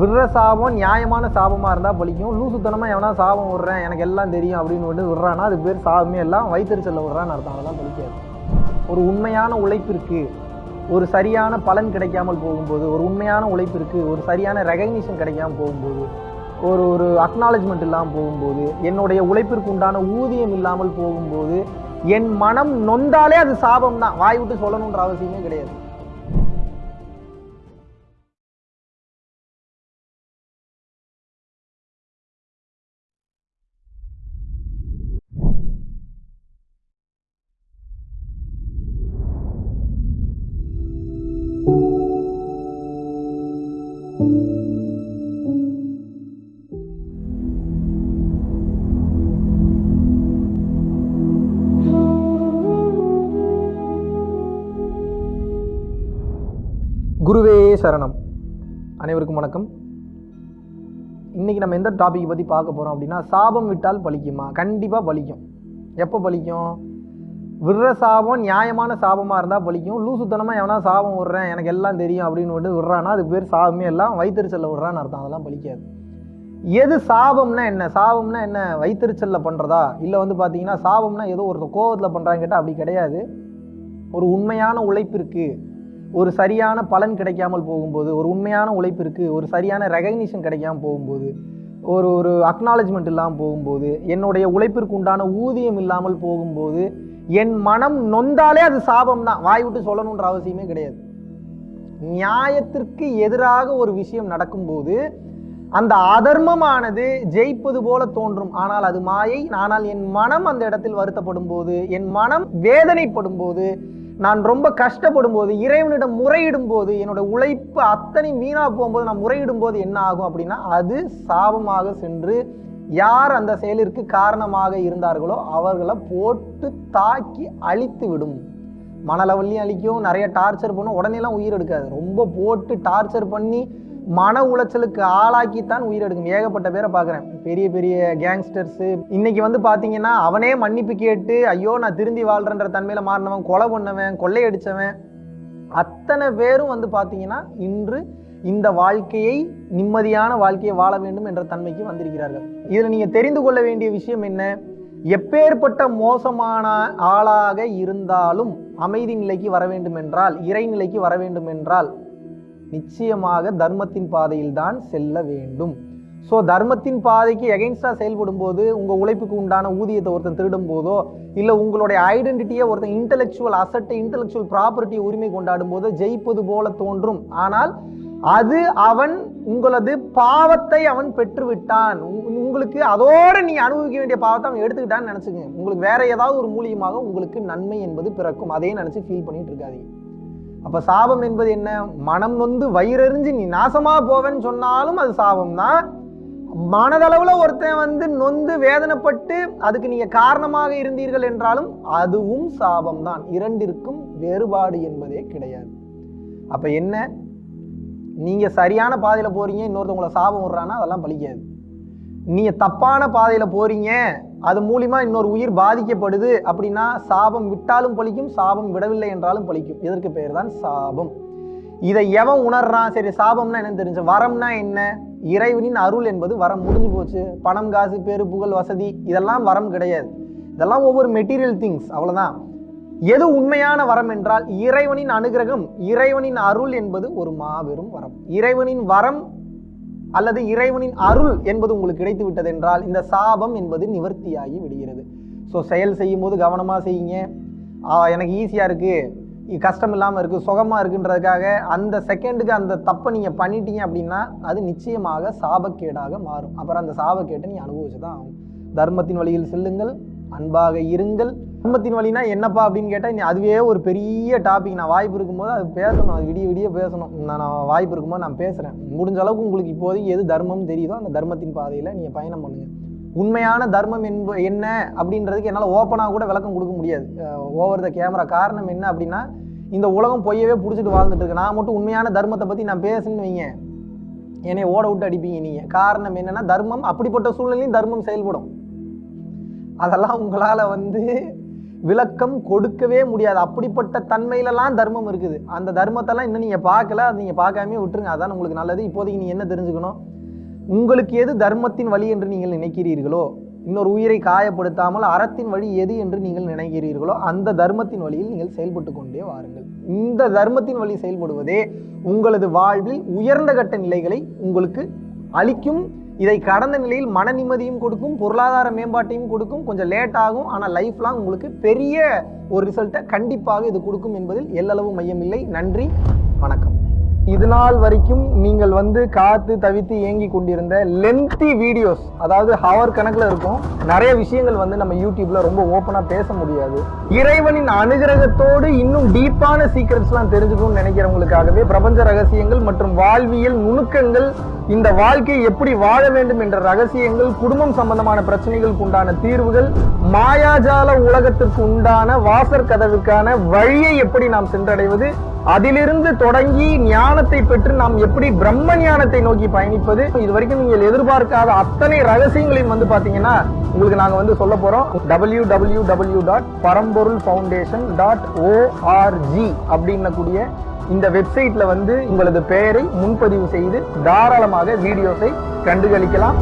விடுற சாபம் நியாயமான சாபமாக இருந்தால் பலிக்கும். லூசுத்தனமாக எவனா சாபம் விடுறேன் எனக்கு எல்லாம் தெரியும் அப்படின்னு வந்து விடுறான்னா அது பேர் சாபமே எல்லாம் வயிற்றுச்சல்ல விடுறான்னு அர்த்தம். அதெல்லாம் பலிக்காது. ஒரு உண்மையான உழைப்பிற்கு ஒரு சரியான பலன் கிடைக்காமல் போகும்போது ஒரு உண்மையான உழைப்பிற்கு ஒரு சரியான ரெகக்னிஷன் கிடைக்காமல் போகும்போது ஒரு ஒரு அக்னாலஜ்மெண்ட் இல்லாமல் போகும்போது என்னுடைய உழைப்பிற்கு உண்டான ஊதியம் இல்லாமல் போகும்போது என் மனம் நொந்தாலே அது சாபம் தான் வாய் விட்டு சொல்லணுன்ற அவசியமே கிடையாது. சரணம். அனைவருக்கும் வணக்கம். இன்னைக்கு நம்ம எந்த டாபிக் பற்றி பார்க்க போகிறோம் அப்படின்னா சாபம் விட்டால் பலிக்குமா கண்டிப்பாக பலிக்கும் எப்போ பலிக்கும் விடுற சாபம் நியாயமான சாபமாக இருந்தால் பலிக்கும் லூசுத்தனமாக எவனா சாபம் விடுறேன் எனக்கு எல்லாம் தெரியும் அப்படின்னு வந்து விடுறான்னா அது பேர் சாபமே எல்லாம் வயிற்றுச்சல்ல விடுறான்னு அர்த்தம். அதெல்லாம் பலிக்காது எது சாபம்னா என்ன? சாபம்னா என்ன? வயிற்றுச்சல்ல பண்ணுறதா இல்லை வந்து பார்த்தீங்கன்னா சாபம்னா ஏதோ ஒருத்தர் கோவத்தில் பண்ணுறாங்க கேட்டால் அப்படி கிடையாது. ஒரு உண்மையான உழைப்பிற்கு ஒரு சரியான பலன் கிடைக்காமல் போகும்போது ஒரு உண்மையான உழைப்பிற்கு ஒரு சரியான ரெகக்னிஷன் கிடைக்காமல் போகும்போது ஒரு ஒரு அக்னாலஜ்மெண்ட் இல்லாமல் போகும்போது என்னுடைய உழைப்பிற்கு உண்டான ஊதியம் இல்லாமல் போகும்போது என் மனம் நொந்தாலே அது சாபம் தான் வாய் விட்டு சொல்லணுன்ற அவசியமே கிடையாது. நியாயத்திற்கு எதிராக ஒரு விஷயம் நடக்கும்போது அந்த அதர்மமானது ஜெயிப்பது போல தோன்றும். ஆனால் அது மாயை ஆனால் என் மனம் அந்த இடத்தில் வருத்தப்படும் போது என் மனம் வேதனைப்படும் போது நான் ரொம்ப கஷ்டப்படும் போது இறைவனிடம் முறையிடும் போது என்னோட உழைப்பு அத்தனை வீணாக போகும்போது நான் முறையிடும் போது என்ன ஆகும் அப்படின்னா அது சாபமாக சென்று யார் அந்த செயலிற்கு காரணமாக இருந்தார்களோ அவர்களை போட்டு தாக்கி அழித்து விடும். மனலவல்லையும் அழிக்கும் நிறைய டார்ச்சர் பண்ணும் உடனேலாம் உயிர் எடுக்காது. ரொம்ப போட்டு டார்ச்சர் பண்ணி மன உளைச்சலுக்கு ஆளாக்கித்தான் உயிர் எடுக்கும். ஏகப்பட்ட பேரை பார்க்குறேன். பெரிய பெரிய கேங்ஸ்டர்ஸு இன்னைக்கு வந்து பார்த்தீங்கன்னா அவனே மன்னிப்பு கேட்டு ஐயோ நான் திருந்தி வாழ்கிறன்ற தன்மையில் மாறினவன் கொலை பண்ணவன் கொள்ளையடிச்சவன். அத்தனை பேரும் வந்து பார்த்தீங்கன்னா இன்று இந்த வாழ்க்கையை நிம்மதியான வாழ்க்கையை வாழ வேண்டும் என்ற தன்மைக்கு வந்திருக்கிறார்கள். இதில் நீங்கள் தெரிந்து கொள்ள வேண்டிய விஷயம் என்ன? எப்பேற்பட்ட மோசமான ஆளாக இருந்தாலும் அமைதி நிலைக்கு வர வேண்டும் என்றால் இறைநிலைக்கு வர வேண்டும் என்றால் நிச்சயமாக தர்மத்தின் பாதையில் தான் செல்ல வேண்டும். ஸோ தர்மத்தின் பாதைக்கு எகெயின்ஸ்டாக செயல்படும் போது உங்கள் உழைப்புக்கு உண்டான ஊதியத்தை ஒருத்தன் திருடும் போதோ இல்லை உங்களுடைய ஐடென்டிட்டியை ஒருத்தன் இன்டெலெக்சுவல் அசட்டை இன்டலெக்சுவல் ப்ராப்பர்ட்டியை உரிமை கொண்டாடும் போது ஜெயிப்பது போல தோன்றும். ஆனால் அது அவன் உங்களது பாவத்தை அவன் பெற்றுவிட்டான். உங்களுக்கு அதோடு நீ அனுபவிக்க வேண்டிய பாவத்தை அவன் எடுத்துக்கிட்டான்னு நினச்சிக்கங்க. உங்களுக்கு வேற ஏதாவது ஒரு மூலியமாக உங்களுக்கு நன்மை என்பது பிறக்கும். அதையே நினச்சி ஃபீல் பண்ணிட்டு இருக்காதீங்க. அப்போ சாபம் என்பது என்ன? மனம் நொந்து வயிறறிஞ்சு நீ நாசமாக போவேன்னு சொன்னாலும் அது சாபம் தான் மனதளவில் ஒருத்தன் வந்து நொந்து வேதனைப்பட்டு அதுக்கு நீங்கள் காரணமாக இருந்தீர்கள் என்றாலும் அதுவும் சாபம் தான் இரண்டிற்கும் வேறுபாடு என்பதே கிடையாது. அப்போ என்ன? நீங்கள் சரியான பாதையில் போகிறீங்க இன்னொருத்தவங்களை சாபம் விட்றான்னா அதெல்லாம் பலிக்காது. நீங்கள் தப்பான பாதையில் போகிறீங்க அது மூலிமா இன்னொரு உயிர் பாதிக்கப்படுது அப்படின்னா சாபம் விட்டாலும் பழிக்கும் சாபம் விடவில்லை என்றாலும் பழிக்கும். இதற்கு பெயர் தான் சாபம். இதை எவன் உணர்றான்? சரி சாபம்னா என்னன்னு தெரிஞ்ச வரம்னா என்ன? இறைவனின் அருள் என்பது வரம் முடிஞ்சு போச்சு. பணம் காசு பேரு புகழ் வசதி இதெல்லாம் வரம் கிடையாது. இதெல்லாம் ஒவ்வொரு மெட்டீரியல் திங்ஸ் அவ்வளோதான் எது உண்மையான வரம் என்றால் இறைவனின் அனுகிரகம் இறைவனின் அருள் என்பது ஒரு மாபெரும் வரம். இறைவனின் வரம் அல்லது இறைவனின் அருள் என்பது உங்களுக்கு கிடைத்து விட்டது என்றால் இந்த சாபம் என்பது நிவர்த்தியாகி விடுகிறது. ஸோ செயல் செய்யும் போது கவனமாக செய்யுங்க எனக்கு ஈஸியாக இருக்குது கஷ்டம் இல்லாமல் இருக்குது சுகமாக இருக்குன்றதுக்காக அந்த செகண்டுக்கு அந்த தப்பை நீங்கள் பண்ணிட்டீங்க அப்படின்னா அது நிச்சயமாக சாபக்கேடாக மாறும். அப்புறம் அந்த சாபக்கேட்டை நீ அனுபவிச்சு தான் ஆகும் தர்மத்தின் வழியில் செல்லுங்கள் அன்பாக இருங்கள். தர்மத்தின் வழினா என்னப்பா அப்படின்னு கேட்டால் நீ அதுவே ஒரு பெரிய டாபிக் நான் வாய்ப்பு இருக்கும்போது அது பேசணும். அது விடிய விடிய பேசணும். நான் வாய்ப்பு இருக்கும்போது நான் பேசுகிறேன் முடிஞ்ச அளவுக்கு உங்களுக்கு இப்போதைக்கு எது தர்மம் தெரியுதோ அந்த தர்மத்தின் பாதையில் நீங்கள் பயணம் பண்ணுங்கள் உண்மையான தர்மம் என்ப என்ன அப்படின்றதுக்கு என்னால் ஓப்பனாக கூட விளக்கம் கொடுக்க முடியாது. ஓவர் த கேமரா காரணம் என்ன அப்படின்னா இந்த உலகம் பொய்யவே பிடிச்சிட்டு வாழ்ந்துட்டு இருக்கு. நான் மட்டும் உண்மையான தர்மத்தை பற்றி நான் பேசுன்னு வைங்க. என்னை ஓட விட்டு அடிப்பீங்க நீங்கள் காரணம் என்னென்னா தர்மம் அப்படிப்பட்ட சூழ்நிலையும் தர்மம் செயல்படும். அதெல்லாம் உங்களால் வந்து விளக்கம் கொடுக்கவே முடியாது. அப்படிப்பட்ட தன்மையிலலாம் தர்மம் இருக்குது. அந்த தர்மத்தெல்லாம் இன்னும் நீங்கள் பார்க்கல. அது நீங்கள் பார்க்காமே விட்டுருங்க. அதான் உங்களுக்கு நல்லது. இப்போதைக்கு நீ என்ன தெரிஞ்சுக்கணும்? உங்களுக்கு எது தர்மத்தின் வழி என்று நீங்கள் நினைக்கிறீர்களோ இன்னொரு உயிரை காயப்படுத்தாமல் அறத்தின் வழி எது என்று நீங்கள் நினைக்கிறீர்களோ அந்த தர்மத்தின் வழியில் நீங்கள் செயல்பட்டு கொண்டே வாருங்கள். இந்த தர்மத்தின் வழி செயல்படுவதே உங்களது வாழ்வில் உயர்ந்த கட்ட நிலைகளை உங்களுக்கு அளிக்கும் இதை கடந்த நிலையில் மன நிம்மதியும் கொடுக்கும் பொருளாதார மேம்பாட்டையும் கொடுக்கும் கொஞ்சம் லேட் ஆகும் ஆனால் லைஃப் லாங் உங்களுக்கு பெரிய ஒரு ரிசல்ட்டை கண்டிப்பாக இது கொடுக்கும் என்பதில் எல்லளவு மையமில்லை. நன்றி வணக்கம். இது நாள் வரைக்கும் நீங்கள் வந்து காத்து தவித்து ஏங்கி கொண்டிருந்த லென்த்தி வீடியோஸ் அதாவது ஹவர் கணக்கில் இருக்கும் நிறைய விஷயங்கள் வந்து நம்ம யூடியூப்ல ரொம்ப ஓப்பனாக பேச முடியாது. இறைவனின் அனுகிரகத்தோடு இன்னும் டீப்பான சீக்ரெட்ஸ்லாம் தெரிஞ்சுக்கணும்னு நினைக்கிறவங்களுக்காகவே பிரபஞ்ச ரகசியங்கள் மற்றும் வாழ்வியல் நுணுக்கங்கள் இந்த வாழ்க்கையை எப்படி வாழ வேண்டும் என்ற ரகசியங்கள் குடும்பம் சம்பந்தமான பிரச்சனைகளுக்கு உண்டான தீர்வுகள் மாயாஜால உலகத்திற்கு உண்டான வாசற் கதவுக்கான வழியை எப்படி நாம் சென்றடைவது அதிலிருந்து தொடங்கி ஞானத்தை பெற்று நாம் எப்படி பிரம்ம ஞானத்தை நோக்கி பயணிப்பது? இது வரைக்கும் நீங்கள் எதிர்பார்க்காத அத்தனை ரகசியங்களையும் வந்து பாத்தீங்கன்னா உங்களுக்கு நாங்க வந்து சொல்ல போறோம். W W W dot Paramporul foundation dot O R G அப்படின்னக்கூடிய இந்த வெப்சைட்ல வந்து உங்களது பெயரை முன்பதிவு செய்து தாராளமாக வீடியோஸை கண்டுகளிக்கலாம்.